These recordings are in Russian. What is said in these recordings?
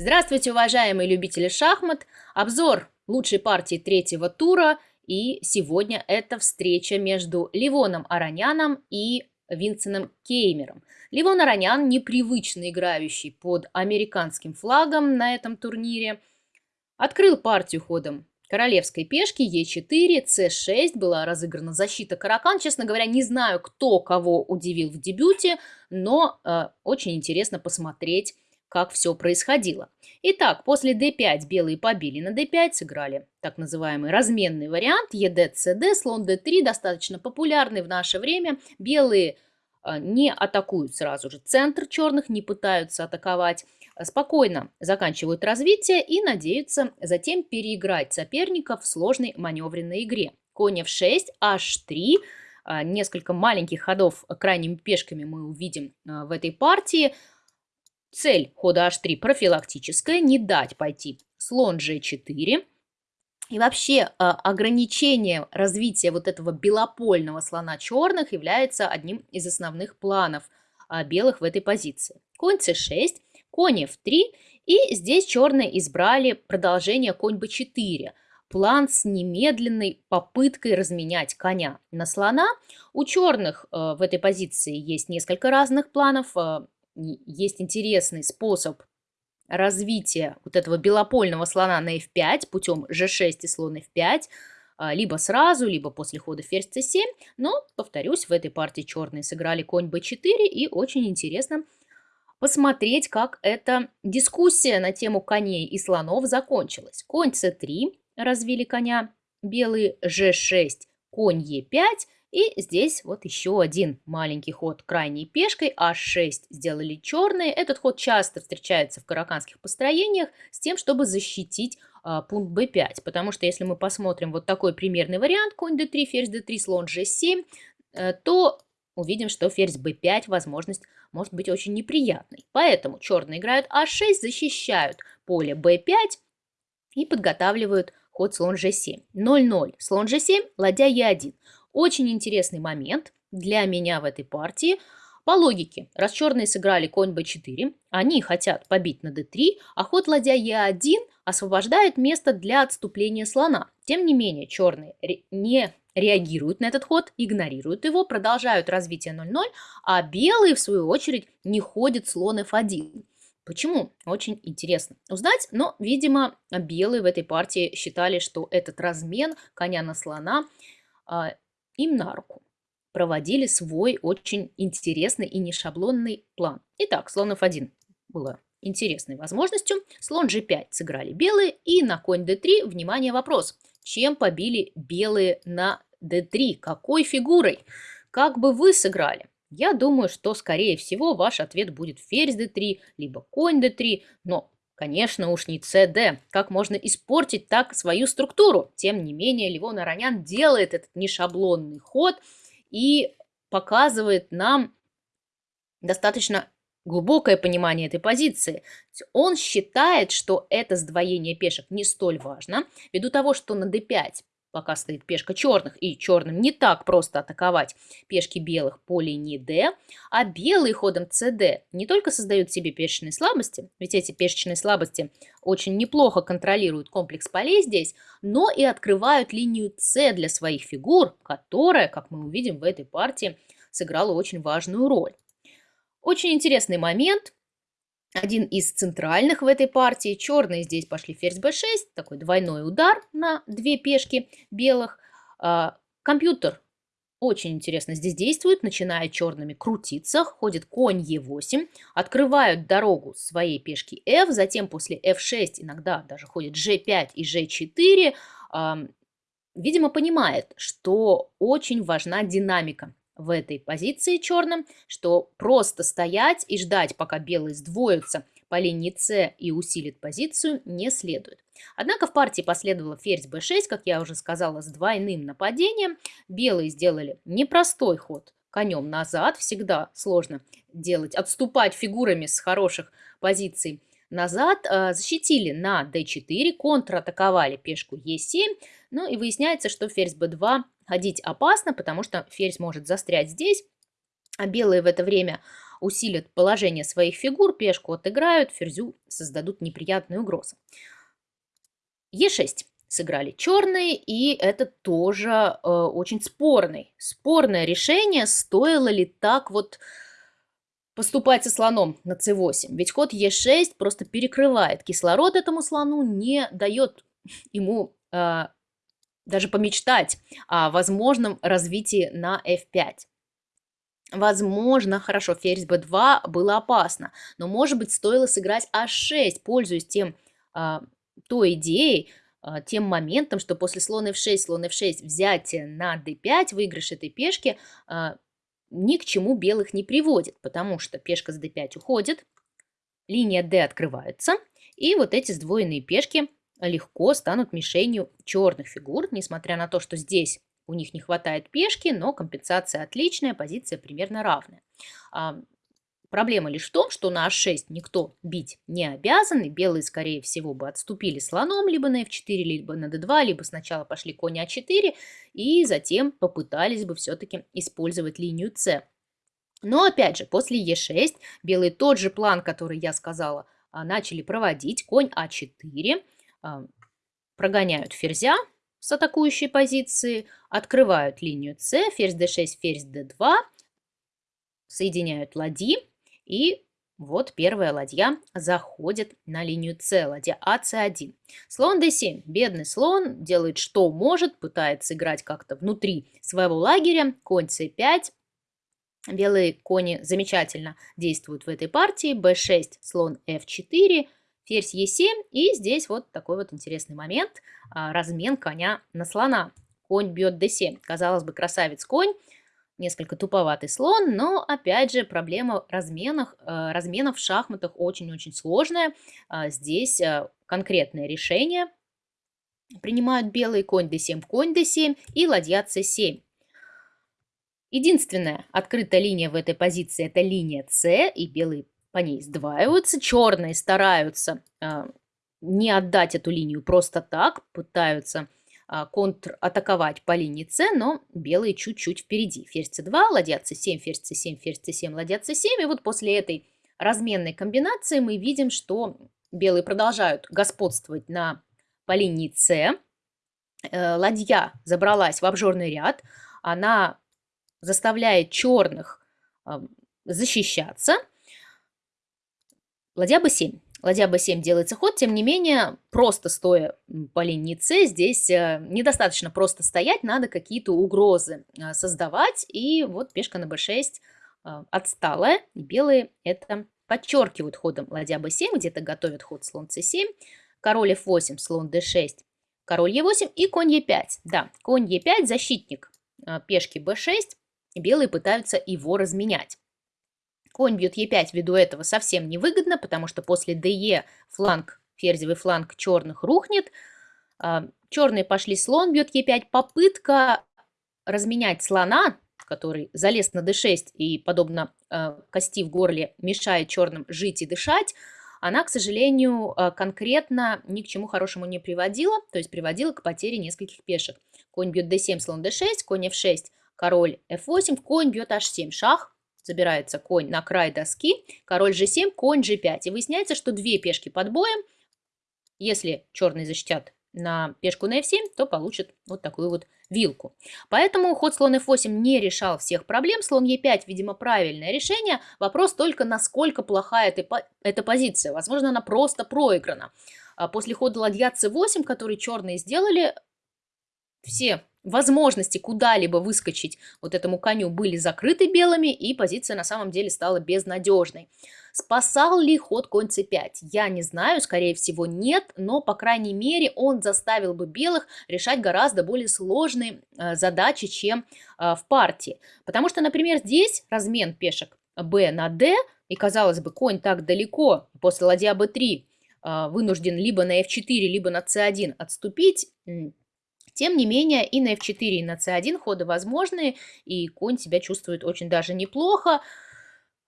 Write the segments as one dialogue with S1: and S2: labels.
S1: Здравствуйте, уважаемые любители шахмат! Обзор лучшей партии третьего тура. И сегодня это встреча между Ливоном Ароняном и Винсеном Кеймером. Ливон Аронян, непривычно играющий под американским флагом на этом турнире, открыл партию ходом королевской пешки Е4, С6, была разыграна защита Каракан. Честно говоря, не знаю, кто кого удивил в дебюте, но э, очень интересно посмотреть как все происходило. Итак, после d5 белые побили на d5, сыграли так называемый разменный вариант, ед, cd, слон d3, достаточно популярный в наше время. Белые а, не атакуют сразу же центр черных, не пытаются атаковать, а спокойно заканчивают развитие и надеются затем переиграть соперника в сложной маневренной игре. Конь f6, h3, а, несколько маленьких ходов крайними пешками мы увидим в этой партии – Цель хода h3 профилактическая, не дать пойти слон g4. И вообще а, ограничение развития вот этого белопольного слона черных является одним из основных планов а, белых в этой позиции. Конь c6, конь f3, и здесь черные избрали продолжение конь b4. План с немедленной попыткой разменять коня на слона. У черных э, в этой позиции есть несколько разных планов есть интересный способ развития вот этого белопольного слона на f5 путем g6 и слон f5, а, либо сразу, либо после хода ферзь c7. Но, повторюсь, в этой партии черные сыграли конь b4, и очень интересно посмотреть, как эта дискуссия на тему коней и слонов закончилась. Конь c3, развили коня, белые g6, конь e5, и здесь вот еще один маленький ход крайней пешкой, h6 сделали черные. Этот ход часто встречается в караканских построениях с тем, чтобы защитить а, пункт b5. Потому что если мы посмотрим вот такой примерный вариант, конь d3, ферзь d3, слон g7, э, то увидим, что ферзь b5 возможность может быть очень неприятной. Поэтому черные играют а6, защищают поле b5 и подготавливают ход слон g7. 0-0, слон g7, ладья e1. Очень интересный момент для меня в этой партии. По логике, раз черные сыграли конь b4, они хотят побить на d3, а ход ладья e1 освобождает место для отступления слона. Тем не менее, черные не реагируют на этот ход, игнорируют его, продолжают развитие 0-0, а белые, в свою очередь, не ходят слон f1. Почему? Очень интересно узнать, но, видимо, белые в этой партии считали, что этот размен коня на слона а, им на руку. Проводили свой очень интересный и нешаблонный план. Итак, слон f1 было интересной возможностью. Слон g5 сыграли белые. И на конь d3, внимание, вопрос. Чем побили белые на d3? Какой фигурой? Как бы вы сыграли? Я думаю, что, скорее всего, ваш ответ будет ферзь d3, либо конь d3, но Конечно уж не CD. Как можно испортить так свою структуру? Тем не менее, Левон Аронян делает этот нешаблонный ход и показывает нам достаточно глубокое понимание этой позиции. Он считает, что это сдвоение пешек не столь важно, ввиду того, что на d5 пока стоит пешка черных, и черным не так просто атаковать пешки белых по линии D, а белые ходом CD не только создают себе пешечные слабости, ведь эти пешечные слабости очень неплохо контролируют комплекс полей здесь, но и открывают линию C для своих фигур, которая, как мы увидим в этой партии, сыграла очень важную роль. Очень интересный момент – один из центральных в этой партии. Черные здесь пошли ферзь b6, такой двойной удар на две пешки белых. А, компьютер очень интересно здесь действует, начинает черными крутиться, ходит конь e8, открывают дорогу своей пешки f, затем после f6 иногда даже ходит g5 и g4. Видимо, понимает, что очень важна динамика в этой позиции черным, что просто стоять и ждать, пока белые сдвоятся по линии С и усилит позицию, не следует. Однако в партии последовало ферзь b6, как я уже сказала, с двойным нападением. Белые сделали непростой ход конем назад, всегда сложно делать, отступать фигурами с хороших позиций назад, а, защитили на d4, контратаковали пешку e7, ну и выясняется, что ферзь b2 ходить опасно, потому что ферзь может застрять здесь, а белые в это время усилят положение своих фигур, пешку отыграют, ферзю создадут неприятные угрозы. Е6 сыграли черные, и это тоже э, очень спорный, спорное решение, стоило ли так вот поступать со слоном на c8. Ведь ход e6 просто перекрывает кислород этому слону, не дает ему э, даже помечтать о возможном развитии на f5. Возможно, хорошо, ферзь b2 было опасно, но, может быть, стоило сыграть h6, пользуясь тем, э, той идеей, а, тем моментом, что после слон f6, слон f6 взятие на d5, выигрыш этой пешки а, ни к чему белых не приводит, потому что пешка с d5 уходит, линия d открывается, и вот эти сдвоенные пешки легко станут мишенью черных фигур, несмотря на то, что здесь у них не хватает пешки, но компенсация отличная, позиция примерно равная. А, Проблема лишь в том, что на h6 никто бить не обязан, и белые, скорее всего, бы отступили слоном либо на f4, либо на d2, либо сначала пошли конь а4, и затем попытались бы все-таки использовать линию c. Но, опять же, после e6 белые тот же план, который я сказала, а, начали проводить. Конь а4, а, прогоняют ферзя с атакующей позиции, открывают линию c, ферзь d6, ферзь d2, соединяют ладьи, и вот первая ладья заходит на линию С, ладья АЦ1. Слон d7. Бедный слон делает что может, пытается играть как-то внутри своего лагеря. Конь c5. Белые кони замечательно действуют в этой партии. b6, слон f4, ферзь e7. И здесь вот такой вот интересный момент. А, размен коня на слона. Конь бьет d7. Казалось бы, красавец конь несколько туповатый слон, но опять же проблема разменов, разменов в шахматах очень-очень сложная. А, здесь конкретное решение принимают белый конь d7, конь d7 и ладья c7. Единственная открытая линия в этой позиции это линия c, и белые по ней сдваиваются. Черные стараются э, не отдать эту линию просто так, пытаются а, контратаковать по линии С, но белые чуть-чуть впереди. Ферзь c2, ладья c7, ферзь c7, ферзь c7, ладья c7. И вот после этой разменной комбинации мы видим, что белые продолжают господствовать на, по линии С. Э, ладья забралась в обжорный ряд. Она заставляет черных а, защищаться. Ладья b7. Ладья b7 делается ход, тем не менее, просто стоя по линии С, здесь э, недостаточно просто стоять, надо какие-то угрозы э, создавать. И вот пешка на b6 э, отсталая, и белые это подчеркивают ходом ладья b7, где-то готовят ход слон c7, король f8, слон d6, король e8 и конь e5. Да, конь e5 защитник пешки b6, белые пытаются его разменять. Конь бьет Е5 ввиду этого совсем невыгодно, потому что после ДЕ фланг, ферзевый фланг черных рухнет. А, черные пошли слон, бьет Е5. Попытка разменять слона, который залез на d6 и, подобно э, кости в горле, мешает черным жить и дышать, она, к сожалению, э, конкретно ни к чему хорошему не приводила, то есть приводила к потере нескольких пешек. Конь бьет d7, слон d6, конь f6, король f8, конь бьет h7, шах, Забирается конь на край доски, король g7, конь g5. И выясняется, что две пешки под боем. Если черные защитят на пешку на f7, то получат вот такую вот вилку. Поэтому ход слон f8 не решал всех проблем. Слон e5, видимо, правильное решение. Вопрос только, насколько плохая эта, эта позиция. Возможно, она просто проиграна. А после хода ладья c8, который черные сделали, все возможности куда-либо выскочить вот этому коню были закрыты белыми, и позиция на самом деле стала безнадежной. Спасал ли ход конь c5? Я не знаю, скорее всего нет, но, по крайней мере, он заставил бы белых решать гораздо более сложные э, задачи, чем э, в партии. Потому что, например, здесь размен пешек b на d, и, казалось бы, конь так далеко, после ладья b3 э, вынужден либо на f4, либо на c1 отступить, тем не менее, и на f4, и на c1 ходы возможны, и конь себя чувствует очень даже неплохо.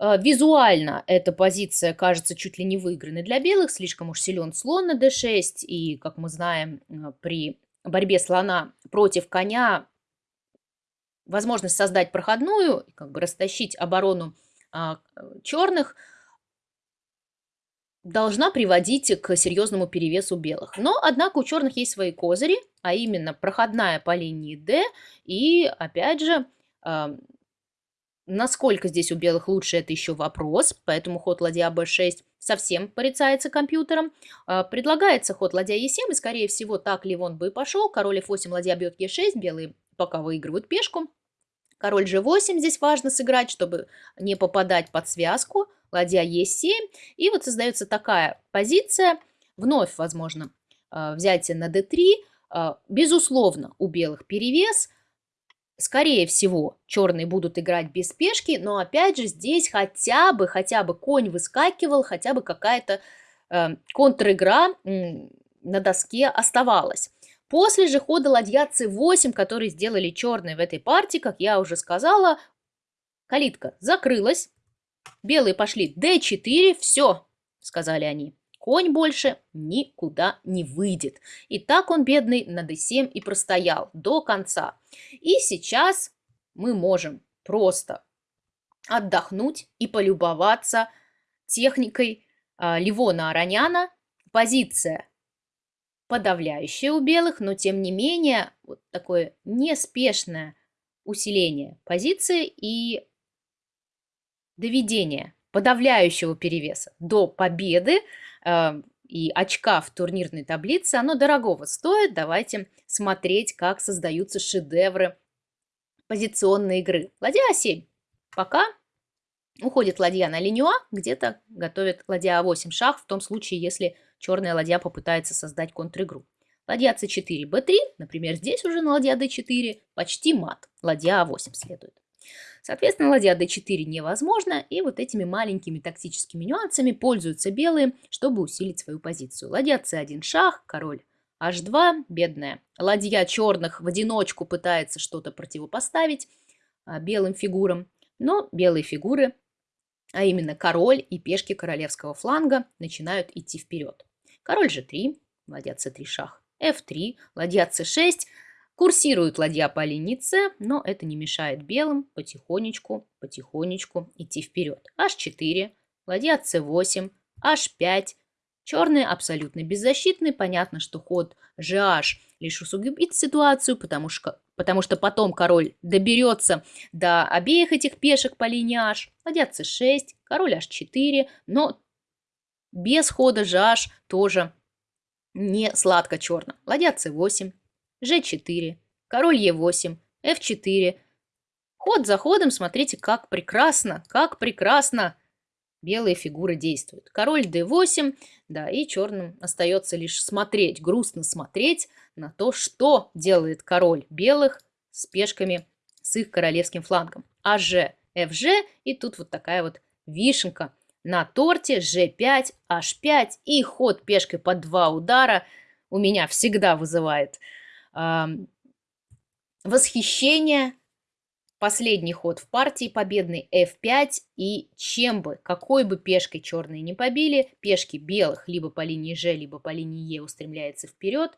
S1: Э, визуально эта позиция кажется чуть ли не выигранной для белых, слишком уж силен слон на d6, и, как мы знаем, э, при борьбе слона против коня возможность создать проходную, как бы растащить оборону а, черных должна приводить к серьезному перевесу белых. Но, однако, у черных есть свои козыри, а именно проходная по линии D и, опять же, Насколько здесь у белых лучше, это еще вопрос, поэтому ход ладья b6 совсем порицается компьютером. А, предлагается ход ладья e7, и скорее всего так Ливон бы и пошел. Король f8, ладья бьет e6, белые пока выигрывают пешку. Король g8 здесь важно сыграть, чтобы не попадать под связку. Ладья e7, и вот создается такая позиция. Вновь, возможно, а, взятие на d3. А, безусловно, у белых перевес – Скорее всего, черные будут играть без спешки, но опять же здесь хотя бы, хотя бы конь выскакивал, хотя бы какая-то э, контр-игра на доске оставалась. После же хода ладья c8, который сделали черные в этой партии, как я уже сказала, калитка закрылась, белые пошли d4, все, сказали они. Конь больше никуда не выйдет. И так он, бедный, на d7 и простоял до конца. И сейчас мы можем просто отдохнуть и полюбоваться техникой э, Ливона Ароняна. Позиция подавляющая у белых, но тем не менее вот такое неспешное усиление позиции и доведение подавляющего перевеса до победы Эм, и очка в турнирной таблице, оно дорогого стоит. Давайте смотреть, как создаются шедевры позиционной игры. Ладья А7. Пока уходит ладья на линию А, где-то готовит ладья А8 шах, в том случае, если черная ладья попытается создать контр-игру. Ладья С4, Б3, например, здесь уже на ладья d4 почти мат. Ладья А8 следует. Соответственно, ладья d4 невозможно, и вот этими маленькими тактическими нюансами пользуются белые, чтобы усилить свою позицию. Ладья c1 шах, король h2, бедная. Ладья черных в одиночку пытается что-то противопоставить а, белым фигурам, но белые фигуры, а именно король и пешки королевского фланга, начинают идти вперед. Король g3, ладья c3 шах, f3, ладья c6, Курсирует ладья по линии но это не мешает белым потихонечку, потихонечку идти вперед. H4, ладья C8, H5. Черные абсолютно беззащитны. Понятно, что ход GH лишь усугубит ситуацию, потому что, потому что потом король доберется до обеих этих пешек по линии H. Ладья C6, король H4, но без хода GH тоже не сладко черно. Ладья C8, G4, король Е8, F4. Ход за ходом, смотрите, как прекрасно, как прекрасно белые фигуры действуют. Король D8, да, и черным остается лишь смотреть, грустно смотреть на то, что делает король белых с пешками с их королевским флангом. АЖ, FG, и тут вот такая вот вишенка на торте, G5, H5, и ход пешкой по два удара у меня всегда вызывает восхищение. Последний ход в партии победный f5 и чем бы, какой бы пешкой черные не побили, пешки белых либо по линии g, либо по линии e устремляется вперед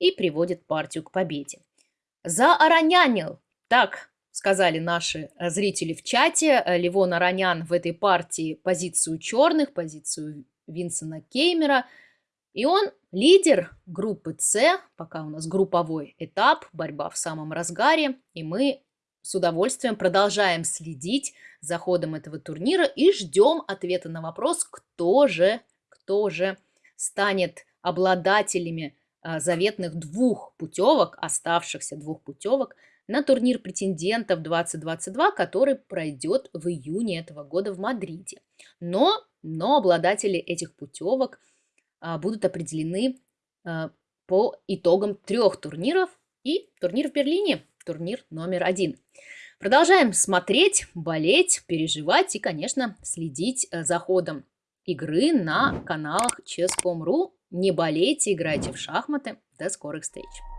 S1: и приводит партию к победе. Зааронянил, так сказали наши зрители в чате, Ливон Аронян в этой партии позицию черных, позицию Винсона Кеймера – и он лидер группы С, пока у нас групповой этап, борьба в самом разгаре, и мы с удовольствием продолжаем следить за ходом этого турнира и ждем ответа на вопрос, кто же, кто же станет обладателями а, заветных двух путевок, оставшихся двух путевок на турнир претендентов 2022, который пройдет в июне этого года в Мадриде. Но, но обладатели этих путевок – будут определены а, по итогам трех турниров и турнир в Берлине, турнир номер один. Продолжаем смотреть, болеть, переживать и, конечно, следить э, за ходом игры на каналах Chess.com.ru. Не болейте, играйте в шахматы. До скорых встреч!